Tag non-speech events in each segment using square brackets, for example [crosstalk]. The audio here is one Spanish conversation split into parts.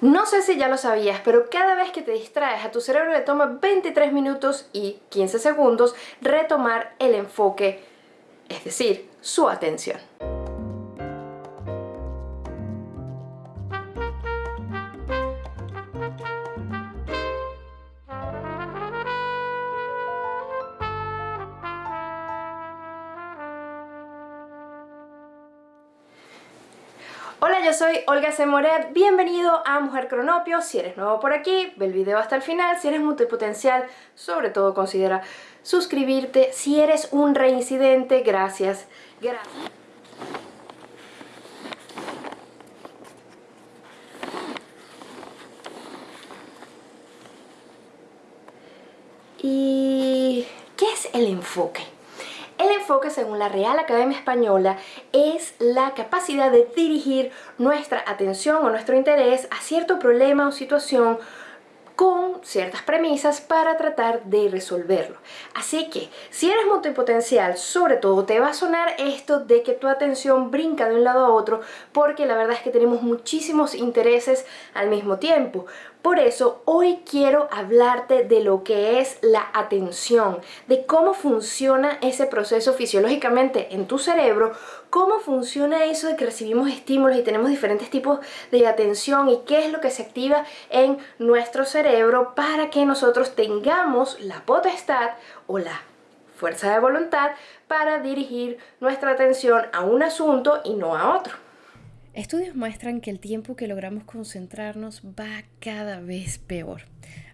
No sé si ya lo sabías, pero cada vez que te distraes a tu cerebro le toma 23 minutos y 15 segundos retomar el enfoque, es decir, su atención. Soy Olga Semoret, bienvenido a Mujer Cronopio. Si eres nuevo por aquí, ve el video hasta el final. Si eres multipotencial, sobre todo considera suscribirte. Si eres un reincidente, gracias. Gracias. ¿Y qué es el enfoque? Enfoque, según la Real Academia Española, es la capacidad de dirigir nuestra atención o nuestro interés a cierto problema o situación con ciertas premisas para tratar de resolverlo. Así que, si eres multipotencial, sobre todo te va a sonar esto de que tu atención brinca de un lado a otro porque la verdad es que tenemos muchísimos intereses al mismo tiempo. Por eso hoy quiero hablarte de lo que es la atención, de cómo funciona ese proceso fisiológicamente en tu cerebro, cómo funciona eso de que recibimos estímulos y tenemos diferentes tipos de atención y qué es lo que se activa en nuestro cerebro para que nosotros tengamos la potestad o la fuerza de voluntad para dirigir nuestra atención a un asunto y no a otro. Estudios muestran que el tiempo que logramos concentrarnos va cada vez peor.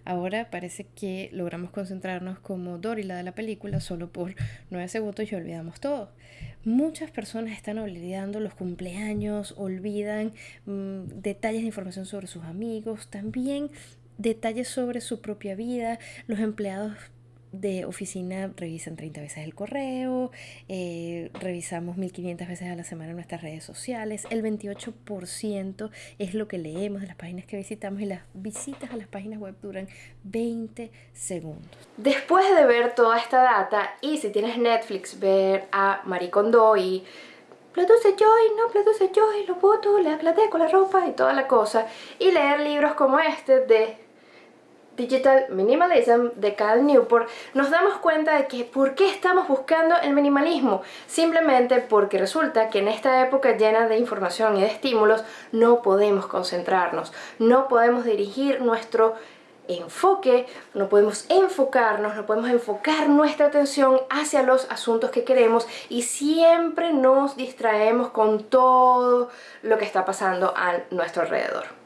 Ahora parece que logramos concentrarnos como Dory, la de la película, solo por nueve segundos y olvidamos todo. Muchas personas están olvidando los cumpleaños, olvidan mm, detalles de información sobre sus amigos, también detalles sobre su propia vida. Los empleados de oficina revisan 30 veces el correo, eh, revisamos 1500 veces a la semana nuestras redes sociales, el 28% es lo que leemos de las páginas que visitamos y las visitas a las páginas web duran 20 segundos. Después de ver toda esta data y si tienes Netflix, ver a Marie Kondo y produce Joy, no produce Joy, lo voto, le aclaté con la ropa y toda la cosa y leer libros como este de Digital Minimalism de Cal Newport, nos damos cuenta de que ¿por qué estamos buscando el minimalismo? Simplemente porque resulta que en esta época llena de información y de estímulos no podemos concentrarnos, no podemos dirigir nuestro enfoque, no podemos enfocarnos, no podemos enfocar nuestra atención hacia los asuntos que queremos y siempre nos distraemos con todo lo que está pasando a nuestro alrededor.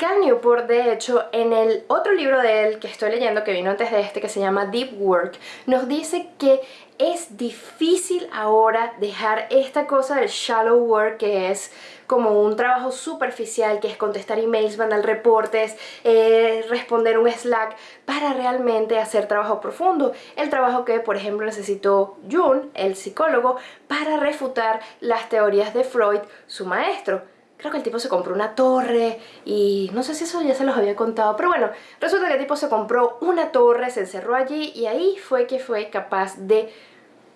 Cal Newport, de hecho, en el otro libro de él que estoy leyendo, que vino antes de este, que se llama Deep Work, nos dice que es difícil ahora dejar esta cosa del shallow work, que es como un trabajo superficial, que es contestar emails, mandar reportes, eh, responder un Slack, para realmente hacer trabajo profundo. El trabajo que, por ejemplo, necesitó Jung, el psicólogo, para refutar las teorías de Freud, su maestro creo que el tipo se compró una torre y no sé si eso ya se los había contado, pero bueno, resulta que el tipo se compró una torre, se encerró allí y ahí fue que fue capaz de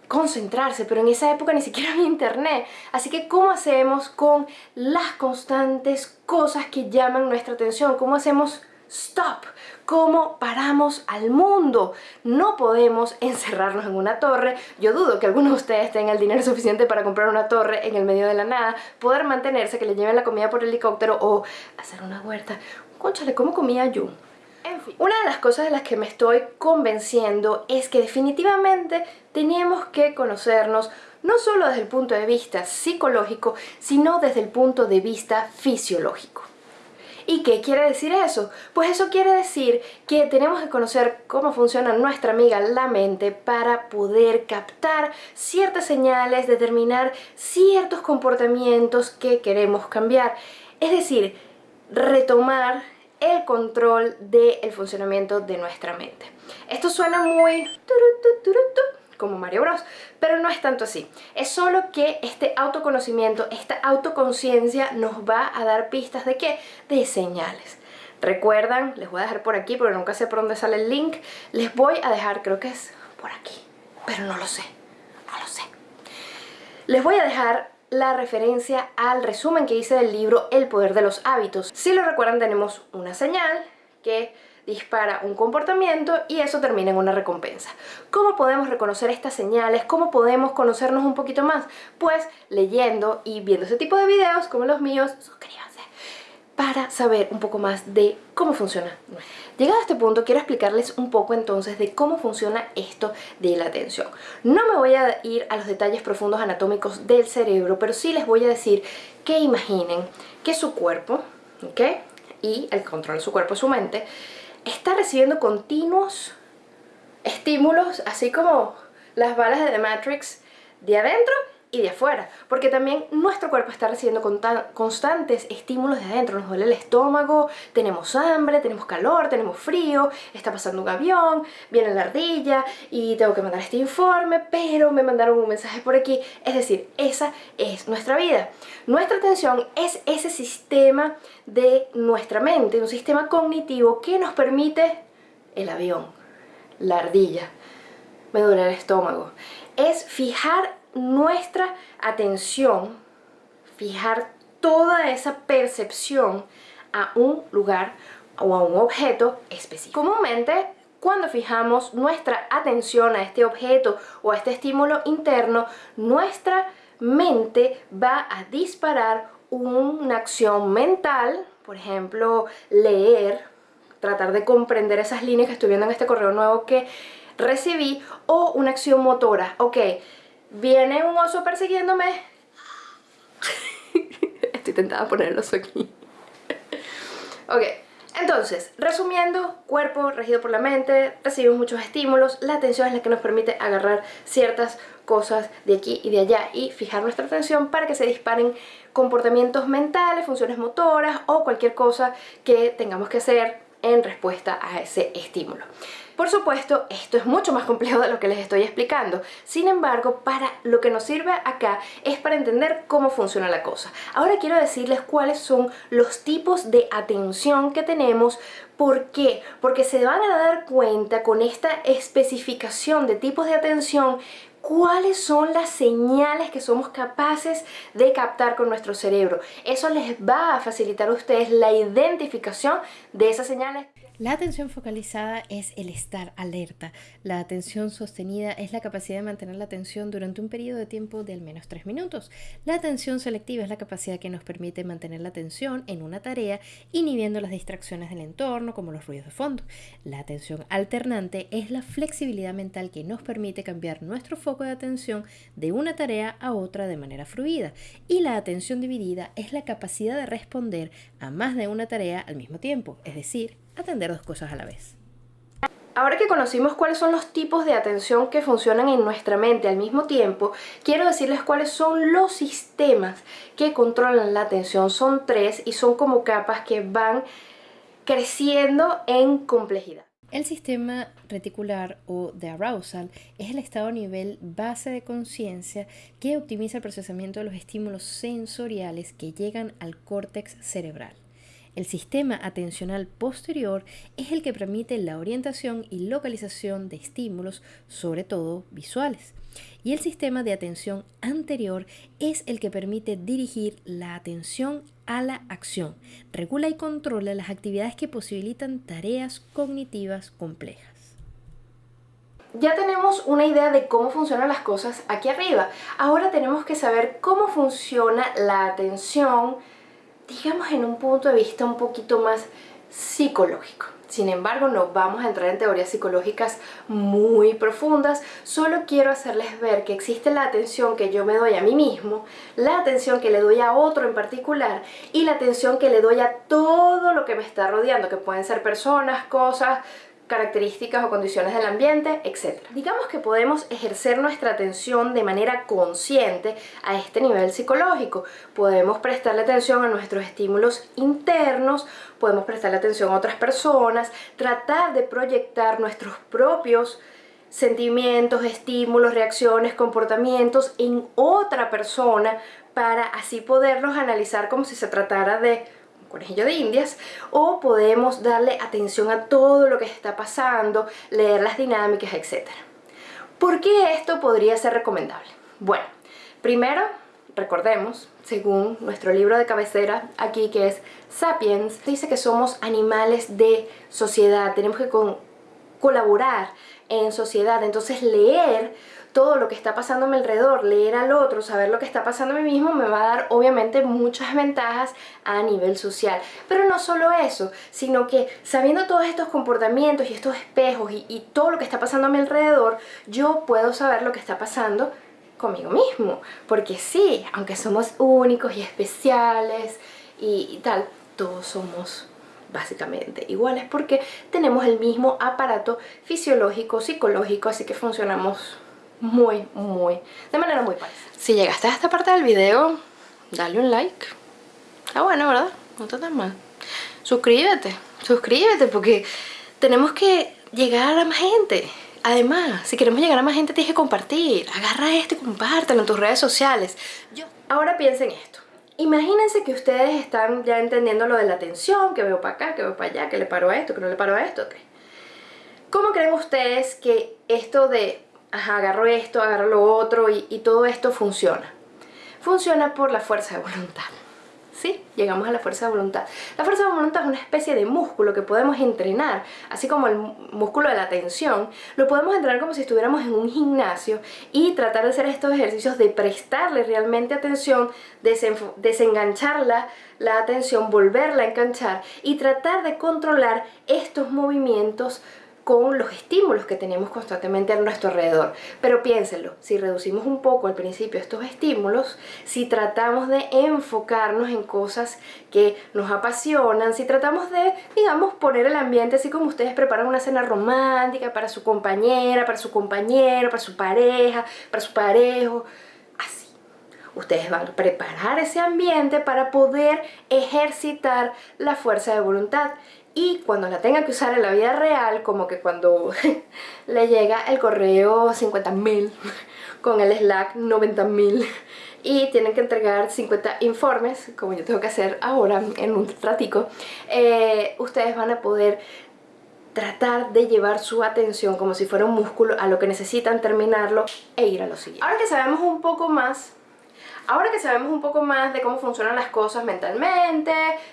concentrarse, pero en esa época ni siquiera había internet. Así que, ¿cómo hacemos con las constantes cosas que llaman nuestra atención? ¿Cómo hacemos stop? ¿Cómo paramos al mundo? No podemos encerrarnos en una torre. Yo dudo que algunos de ustedes tengan el dinero suficiente para comprar una torre en el medio de la nada, poder mantenerse, que le lleven la comida por helicóptero o hacer una huerta. Conchale, ¿cómo comía yo? En fin, una de las cosas de las que me estoy convenciendo es que definitivamente tenemos que conocernos no solo desde el punto de vista psicológico, sino desde el punto de vista fisiológico. ¿Y qué quiere decir eso? Pues eso quiere decir que tenemos que conocer cómo funciona nuestra amiga la mente para poder captar ciertas señales, determinar ciertos comportamientos que queremos cambiar. Es decir, retomar el control del funcionamiento de nuestra mente. Esto suena muy como Mario Bros, pero no es tanto así. Es solo que este autoconocimiento, esta autoconciencia nos va a dar pistas de qué? De señales. Recuerdan, les voy a dejar por aquí porque nunca sé por dónde sale el link, les voy a dejar, creo que es por aquí, pero no lo sé, no lo sé. Les voy a dejar la referencia al resumen que hice del libro El Poder de los Hábitos. Si lo recuerdan tenemos una señal que dispara un comportamiento y eso termina en una recompensa. ¿Cómo podemos reconocer estas señales? ¿Cómo podemos conocernos un poquito más? Pues leyendo y viendo ese tipo de videos como los míos, suscríbanse para saber un poco más de cómo funciona. Llegado a este punto quiero explicarles un poco entonces de cómo funciona esto de la atención. No me voy a ir a los detalles profundos anatómicos del cerebro, pero sí les voy a decir que imaginen que su cuerpo, ¿ok? Y el control de su cuerpo, su mente, está recibiendo continuos estímulos, así como las balas de The Matrix, de adentro y de afuera, porque también nuestro cuerpo está recibiendo constantes estímulos de adentro, nos duele el estómago, tenemos hambre, tenemos calor, tenemos frío, está pasando un avión, viene la ardilla y tengo que mandar este informe, pero me mandaron un mensaje por aquí, es decir, esa es nuestra vida. Nuestra atención es ese sistema de nuestra mente, un sistema cognitivo que nos permite el avión, la ardilla, me duele el estómago, es fijar nuestra atención, fijar toda esa percepción a un lugar o a un objeto específico. Comúnmente, cuando fijamos nuestra atención a este objeto o a este estímulo interno, nuestra mente va a disparar una acción mental, por ejemplo, leer, tratar de comprender esas líneas que estoy viendo en este correo nuevo que recibí, o una acción motora, ok, Viene un oso persiguiéndome. [laughs] Estoy tentada a poner el oso aquí. ok, entonces, resumiendo, cuerpo regido por la mente, recibimos muchos estímulos, la atención es la que nos permite agarrar ciertas cosas de aquí y de allá y fijar nuestra atención para que se disparen comportamientos mentales, funciones motoras o cualquier cosa que tengamos que hacer en respuesta a ese estímulo. Por supuesto, esto es mucho más complejo de lo que les estoy explicando. Sin embargo, para lo que nos sirve acá es para entender cómo funciona la cosa. Ahora quiero decirles cuáles son los tipos de atención que tenemos ¿Por qué? Porque se van a dar cuenta con esta especificación de tipos de atención cuáles son las señales que somos capaces de captar con nuestro cerebro. Eso les va a facilitar a ustedes la identificación de esas señales. La atención focalizada es el estar alerta. La atención sostenida es la capacidad de mantener la atención durante un periodo de tiempo de al menos 3 minutos. La atención selectiva es la capacidad que nos permite mantener la atención en una tarea inhibiendo las distracciones del entorno como los ruidos de fondo. La atención alternante es la flexibilidad mental que nos permite cambiar nuestro foco de atención de una tarea a otra de manera fluida. Y la atención dividida es la capacidad de responder a más de una tarea al mismo tiempo, es decir, atender dos cosas a la vez. Ahora que conocimos cuáles son los tipos de atención que funcionan en nuestra mente al mismo tiempo, quiero decirles cuáles son los sistemas que controlan la atención. Son tres y son como capas que van creciendo en complejidad. El sistema reticular o de arousal es el estado a nivel base de conciencia que optimiza el procesamiento de los estímulos sensoriales que llegan al córtex cerebral. El sistema atencional posterior es el que permite la orientación y localización de estímulos, sobre todo visuales. Y el sistema de atención anterior es el que permite dirigir la atención a la acción, regula y controla las actividades que posibilitan tareas cognitivas complejas. Ya tenemos una idea de cómo funcionan las cosas aquí arriba. Ahora tenemos que saber cómo funciona la atención, digamos en un punto de vista un poquito más psicológico. Sin embargo, no vamos a entrar en teorías psicológicas muy profundas, solo quiero hacerles ver que existe la atención que yo me doy a mí mismo, la atención que le doy a otro en particular y la atención que le doy a todo lo que me está rodeando, que pueden ser personas, cosas, características o condiciones del ambiente, etc. Digamos que podemos ejercer nuestra atención de manera consciente a este nivel psicológico. Podemos prestarle atención a nuestros estímulos internos, podemos prestarle atención a otras personas, tratar de proyectar nuestros propios sentimientos, estímulos, reacciones, comportamientos en otra persona para así poderlos analizar como si se tratara de conejillo de indias o podemos darle atención a todo lo que está pasando, leer las dinámicas, etc. ¿Por qué esto podría ser recomendable? Bueno, primero recordemos, según nuestro libro de cabecera aquí que es Sapiens, dice que somos animales de sociedad, tenemos que colaborar en sociedad, entonces leer todo lo que está pasando a mi alrededor, leer al otro, saber lo que está pasando a mí mismo me va a dar obviamente muchas ventajas a nivel social. Pero no solo eso, sino que sabiendo todos estos comportamientos y estos espejos y, todo lo que está pasando a mi alrededor, yo puedo saber lo que está pasando conmigo mismo. Porque sí, aunque somos únicos y especiales y, y tal, todos somos básicamente iguales porque tenemos el mismo aparato fisiológico, psicológico, así que funcionamos muy, muy, de manera muy parecida. Si llegaste a esta parte del video, dale un like. Está bueno, ¿verdad? No está tan mal. Suscríbete, suscríbete porque tenemos que llegar a más gente. Además, si queremos llegar a más gente tienes que compartir. Agarra esto y compártelo en tus redes sociales. Yo... Ahora piensen esto. Imagínense que ustedes están ya entendiendo lo de la atención, que veo para acá, que veo para allá, que le paro a esto, que no le paro a esto. ¿Cómo creen ustedes que esto de agarro esto, agarro lo otro y, todo esto funciona. Funciona por la fuerza de voluntad. ¿Sí? Llegamos a la fuerza de voluntad. La fuerza de voluntad es una especie de músculo que podemos entrenar, así como el músculo de la atención, lo podemos entrenar como si estuviéramos en un gimnasio y tratar de hacer estos ejercicios de prestarle realmente atención, desengancharla la atención, volverla a enganchar y tratar de controlar estos movimientos con los estímulos que tenemos constantemente a nuestro alrededor. Pero piénsenlo, si reducimos un poco al principio estos estímulos, si tratamos de enfocarnos en cosas que nos apasionan, si tratamos de, digamos, poner el ambiente así como ustedes preparan una cena romántica para su compañera, para su compañero, para su pareja, para su parejo, así. Ustedes van a preparar ese ambiente para poder ejercitar la fuerza de voluntad y cuando la tengan que usar en la vida real, como que cuando [laughs] le llega el correo 50.000 [laughs] con el Slack 90.000 [laughs] y tienen que entregar 50 informes, como yo tengo que hacer ahora en un ratico, eh, ustedes van a poder tratar de llevar su atención como si fuera un músculo a lo que necesitan terminarlo e ir a lo siguiente. Ahora que sabemos un poco más Ahora que sabemos un poco más de cómo funcionan las cosas mentalmente,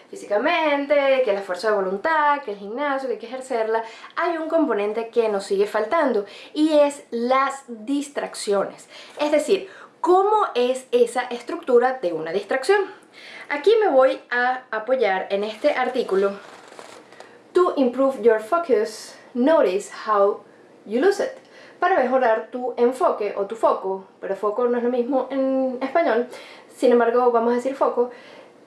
físicamente, que la fuerza de voluntad, que el gimnasio, que hay que ejercerla, hay un componente que nos sigue faltando y es las distracciones. Es decir, ¿cómo es esa estructura de una distracción? Aquí me voy a apoyar en este artículo To improve your focus, notice how you lose it para mejorar tu enfoque o tu foco, pero foco no es lo mismo en español, sin embargo vamos a decir foco,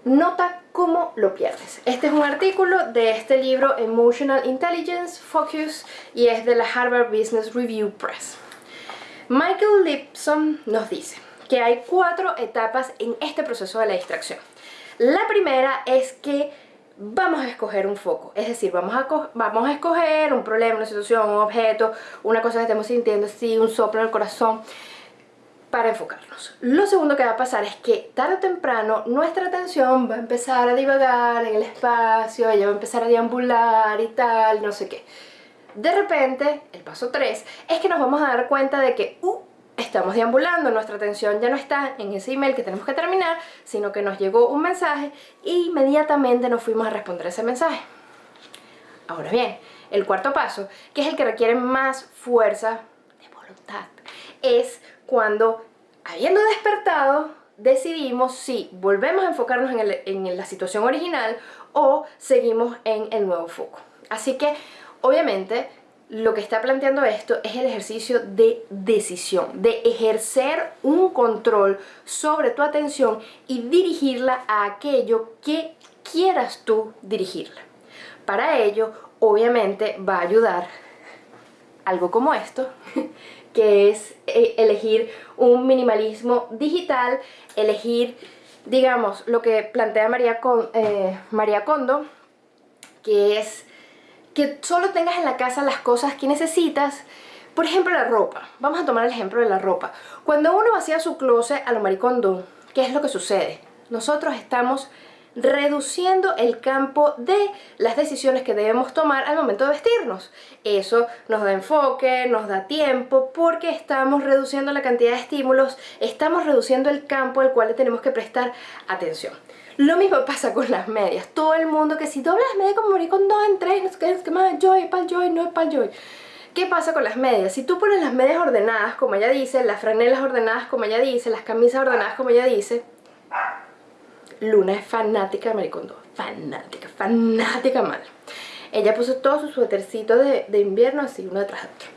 nota cómo lo pierdes. Este es un artículo de este libro Emotional Intelligence Focus y es de la Harvard Business Review Press. Michael Lipson nos dice que hay cuatro etapas en este proceso de la distracción. La primera es que vamos a escoger un foco, es decir, vamos a, vamos a escoger un problema, una situación, un objeto, una cosa que estemos sintiendo, sí, un soplo en el corazón, para enfocarnos. Lo segundo que va a pasar es que tarde o temprano nuestra atención va a empezar a divagar en el espacio, ella va a empezar a deambular y tal, no sé qué. De repente, el paso 3, es que nos vamos a dar cuenta de que, uh, estamos deambulando, nuestra atención ya no está en ese email que tenemos que terminar, sino que nos llegó un mensaje e inmediatamente nos fuimos a responder ese mensaje. Ahora bien, el cuarto paso, que es el que requiere más fuerza de voluntad, es cuando, habiendo despertado, decidimos si volvemos a enfocarnos en, en la situación original o seguimos en el nuevo foco. Así que, obviamente, lo que está planteando esto es el ejercicio de decisión, de ejercer un control sobre tu atención y dirigirla a aquello que quieras tú dirigirla. Para ello, obviamente, va a ayudar algo como esto, [laughs] que es eh, elegir un minimalismo digital, elegir, digamos, lo que plantea María, Con, eh, María que es que solo tengas en la casa las cosas que necesitas. Por ejemplo la ropa, vamos a tomar el ejemplo de la ropa. Cuando uno vacía su closet a lo maricondo, ¿qué es lo que sucede? nosotros estamos reduciendo el campo de las decisiones que debemos tomar al momento de vestirnos. Eso nos da enfoque, nos da tiempo, porque estamos reduciendo la cantidad de estímulos, estamos reduciendo el campo al cual tenemos que prestar atención. Lo mismo pasa con las medias. Todo el mundo que si doblas medias como morir con dos en tres, no sé qué, es que más joy, pal joy, no es pal joy. ¿Qué pasa con las medias? Si tú pones las medias ordenadas, como ella dice, las franelas ordenadas, como ella dice, las camisas ordenadas, como ella dice, Luna es fanática de Maricondo. Fanática, fanática mal. Ella puso todos sus suétercitos de, invierno así, uno detrás de otro.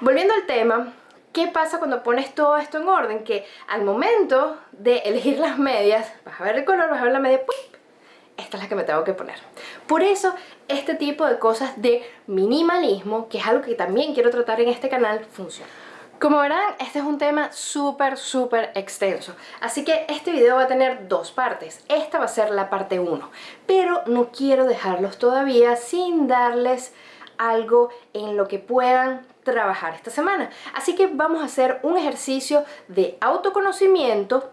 Volviendo al tema, ¿Qué pasa cuando pones todo esto en orden? Que al momento de elegir las medias, vas a ver el color, vas a ver la media, esta es la que me tengo que poner. Por eso, este tipo de cosas de minimalismo, que es algo que también quiero tratar en este canal, funciona. Como verán, este es un tema súper, súper extenso. Así que este video va a tener dos partes. Esta va a ser la parte 1. Pero no quiero dejarlos todavía sin darles algo en lo que puedan trabajar esta semana. Así que vamos a hacer un ejercicio de autoconocimiento.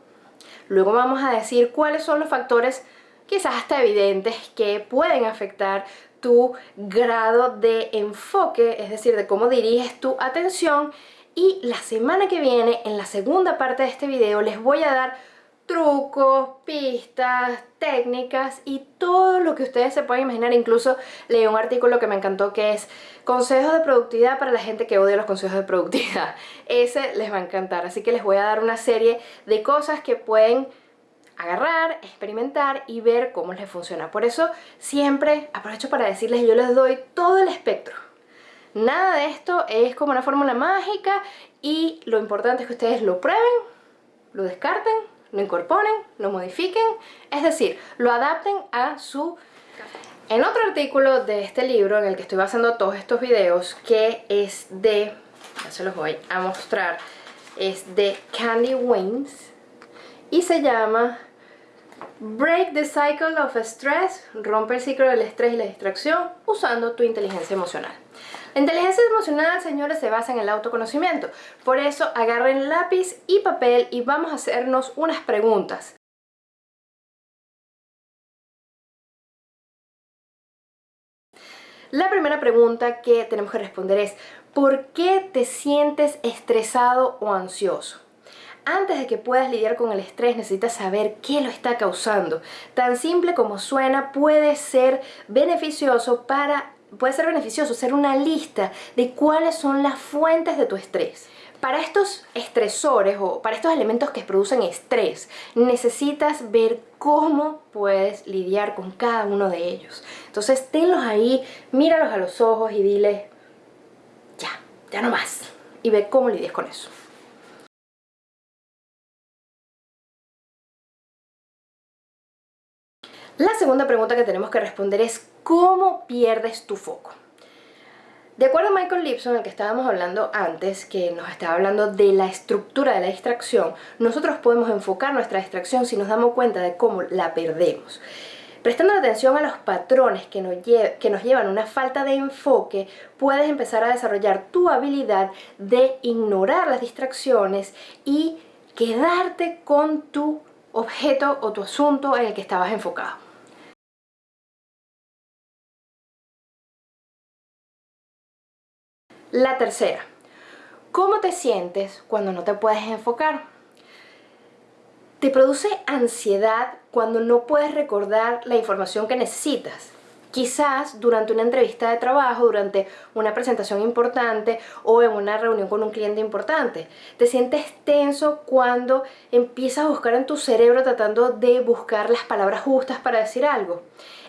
Luego vamos a decir cuáles son los factores quizás hasta evidentes que pueden afectar tu grado de enfoque, es decir, de cómo diriges tu atención. Y la semana que viene, en la segunda parte de este video, les voy a dar trucos, pistas, técnicas y todo lo que ustedes se pueden imaginar. Incluso leí un artículo que me encantó que es consejos de productividad para la gente que odia los consejos de productividad. [laughs] Ese les va a encantar, así que les voy a dar una serie de cosas que pueden agarrar, experimentar y ver cómo les funciona. Por eso siempre aprovecho para decirles, yo les doy todo el espectro. Nada de esto es como una fórmula mágica y lo importante es que ustedes lo prueben, lo descarten lo incorporen, lo modifiquen, es decir, lo adapten a su... En otro artículo de este libro en el que estoy basando todos estos videos, que es de, ya se los voy a mostrar, es de Candy Waynes y se llama Break the Cycle of Stress, rompe el ciclo del estrés y la distracción usando tu inteligencia emocional. La inteligencia emocional, señores, se basa en el autoconocimiento. Por eso agarren lápiz y papel y vamos a hacernos unas preguntas. La primera pregunta que tenemos que responder es ¿Por qué te sientes estresado o ansioso? Antes de que puedas lidiar con el estrés necesitas saber qué lo está causando. Tan simple como suena puede ser beneficioso para puede ser beneficioso hacer una lista de cuáles son las fuentes de tu estrés. Para estos estresores o para estos elementos que producen estrés, necesitas ver cómo puedes lidiar con cada uno de ellos. Entonces tenlos ahí, míralos a los ojos y dile, ya, ya no más. Y ve cómo lidias con eso. La segunda pregunta que tenemos que responder es ¿cómo pierdes tu foco? De acuerdo a Michael Lipson, el que estábamos hablando antes, que nos estaba hablando de la estructura de la distracción, nosotros podemos enfocar nuestra distracción si nos damos cuenta de cómo la perdemos. Prestando atención a los patrones que nos, llevan una falta de enfoque, puedes empezar a desarrollar tu habilidad de ignorar las distracciones y quedarte con tu objeto o tu asunto en el que estabas enfocado. La tercera, ¿cómo te sientes cuando no te puedes enfocar? ¿Te produce ansiedad cuando no puedes recordar la información que necesitas? Quizás durante una entrevista de trabajo, durante una presentación importante o en una reunión con un cliente importante. Te sientes tenso cuando empiezas a buscar en tu cerebro tratando de buscar las palabras justas para decir algo.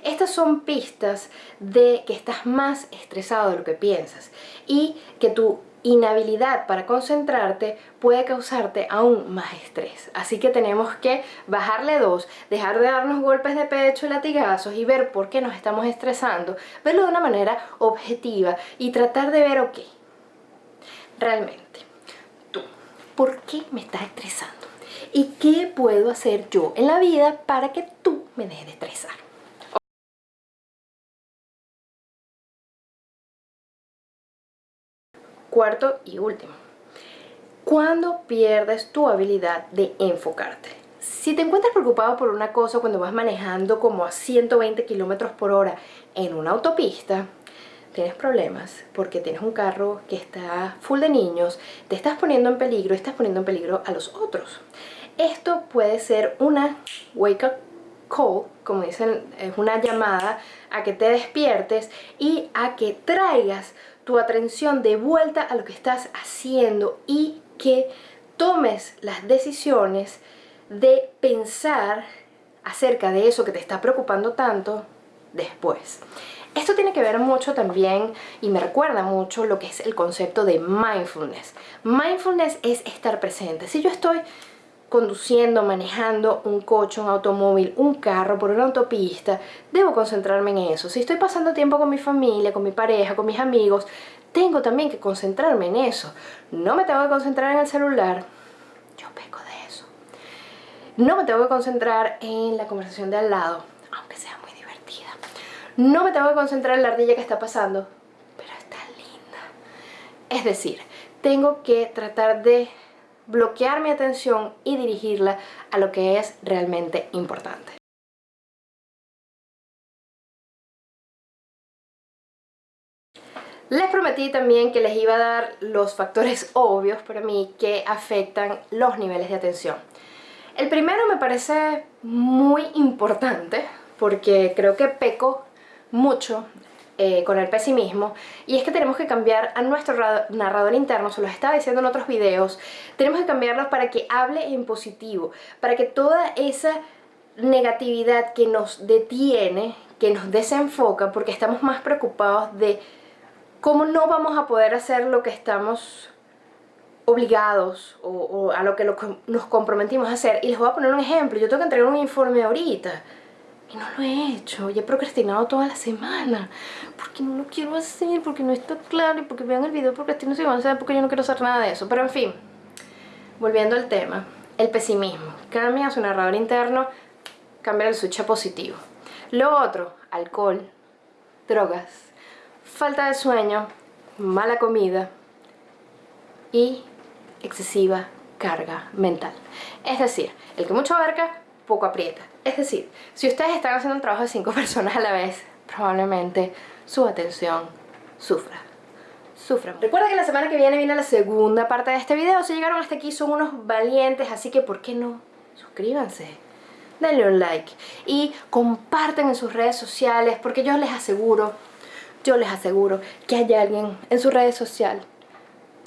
Estas son pistas de que estás más estresado de lo que piensas y que tu inhabilidad para concentrarte puede causarte aún más estrés. Así que tenemos que bajarle dos, dejar de darnos golpes de pecho y latigazos y ver por qué nos estamos estresando, verlo de una manera objetiva y tratar de ver, ok, realmente, tú, ¿por qué me estás estresando? ¿Y qué puedo hacer yo en la vida para que tú me dejes de estresar? Cuarto y último, ¿cuándo pierdes tu habilidad de enfocarte? Si te encuentras preocupado por una cosa cuando vas manejando como a 120 kilómetros por hora en una autopista, tienes problemas porque tienes un carro que está full de niños, te estás poniendo en peligro, estás poniendo en peligro a los otros. Esto puede ser una wake up call, como dicen, es una llamada a que te despiertes y a que traigas tu atención de vuelta a lo que estás haciendo y que tomes las decisiones de pensar acerca de eso que te está preocupando tanto después. Esto tiene que ver mucho también y me recuerda mucho lo que es el concepto de mindfulness. Mindfulness es estar presente. Si yo estoy conduciendo, manejando un coche, un automóvil, un carro por una autopista, debo concentrarme en eso. Si estoy pasando tiempo con mi familia, con mi pareja, con mis amigos, tengo también que concentrarme en eso. No me tengo que concentrar en el celular. Yo peco de eso. No me tengo que concentrar en la conversación de al lado, aunque sea muy divertida. No me tengo que concentrar en la ardilla que está pasando, pero está linda. Es decir, tengo que tratar de bloquear mi atención y dirigirla a lo que es realmente importante. Les prometí también que les iba a dar los factores [laughs] obvios para mí que afectan los niveles de atención. El primero me parece muy importante porque creo que peco mucho eh, con el pesimismo y es que tenemos que cambiar a nuestro narrador interno, se lo estaba diciendo en otros videos, tenemos que cambiarlo para que hable en positivo, para que toda esa negatividad que nos detiene, que nos desenfoca, porque estamos más preocupados de cómo no vamos a poder hacer lo que estamos obligados o, a lo que nos comprometimos a hacer. Y les voy a poner un ejemplo, yo tengo que entregar un informe ahorita y no lo he hecho, y he procrastinado toda la semana porque no lo quiero hacer, porque no está claro y porque vean el video procrastino si van a porque yo no quiero hacer nada de eso, pero en fin volviendo al tema, el pesimismo. Cambia su narrador interno, cambia el switch positivo. Lo otro, alcohol, drogas, falta de sueño, mala comida y excesiva carga mental. Es decir, el que mucho abarca, poco aprieta es decir, si ustedes están haciendo un trabajo de cinco [laughs] personas a la vez, probablemente su atención sufra. Sufra. Recuerda que la semana que viene viene la segunda parte de este video. Si llegaron hasta aquí son unos valientes, así que ¿por qué no? Suscríbanse, denle un like y compartan en sus redes sociales porque yo les aseguro, yo les aseguro que hay alguien en su red social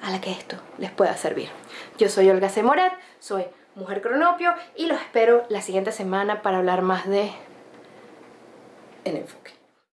a la que esto les pueda servir. Yo soy Olga C. Moret, soy Mujer Cronopio y los espero la siguiente semana para hablar más de el enfoque.